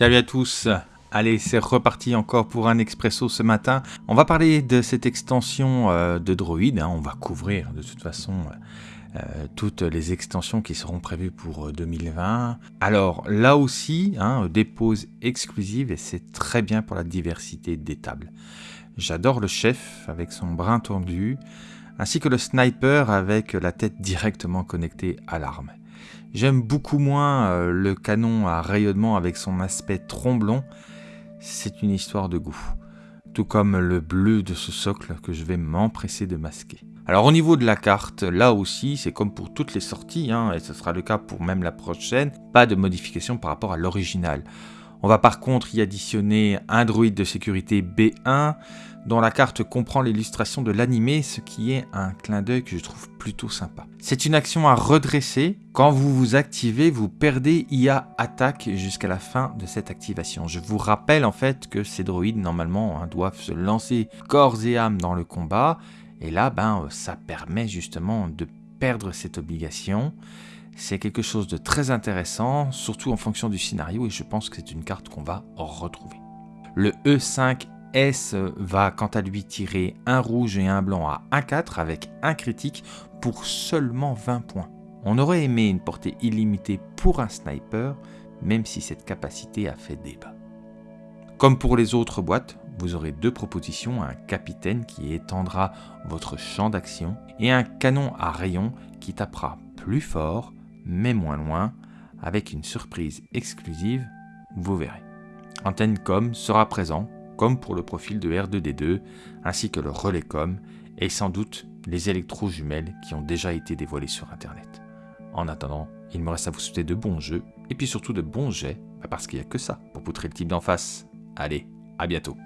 Salut à tous Allez, c'est reparti encore pour un expresso ce matin. On va parler de cette extension euh, de Droid. Hein. On va couvrir de toute façon euh, toutes les extensions qui seront prévues pour 2020. Euh, Alors là aussi, hein, des pauses exclusives et c'est très bien pour la diversité des tables. J'adore le chef avec son brin tendu, ainsi que le sniper avec la tête directement connectée à l'arme. J'aime beaucoup moins le canon à rayonnement avec son aspect tromblon, c'est une histoire de goût, tout comme le bleu de ce socle que je vais m'empresser de masquer. Alors au niveau de la carte, là aussi, c'est comme pour toutes les sorties, hein, et ce sera le cas pour même la prochaine, pas de modification par rapport à l'original. On va par contre y additionner un droïde de sécurité B1, dont la carte comprend l'illustration de l'animé, ce qui est un clin d'œil que je trouve plutôt sympa. C'est une action à redresser. Quand vous vous activez, vous perdez IA attaque jusqu'à la fin de cette activation. Je vous rappelle en fait que ces droïdes normalement hein, doivent se lancer corps et âme dans le combat, et là ben ça permet justement de perdre cette obligation. C'est quelque chose de très intéressant, surtout en fonction du scénario, et je pense que c'est une carte qu'on va retrouver. Le E5 S va quant à lui tirer un rouge et un blanc à 1-4 avec un critique pour seulement 20 points. On aurait aimé une portée illimitée pour un sniper, même si cette capacité a fait débat. Comme pour les autres boîtes, vous aurez deux propositions, un capitaine qui étendra votre champ d'action et un canon à rayon qui tapera plus fort mais moins loin avec une surprise exclusive, vous verrez. Antenne Com sera présent comme pour le profil de R2D2, ainsi que le relais com, et sans doute les électro-jumelles qui ont déjà été dévoilées sur Internet. En attendant, il me reste à vous souhaiter de bons jeux, et puis surtout de bons jets, parce qu'il n'y a que ça pour poutrer le type d'en face. Allez, à bientôt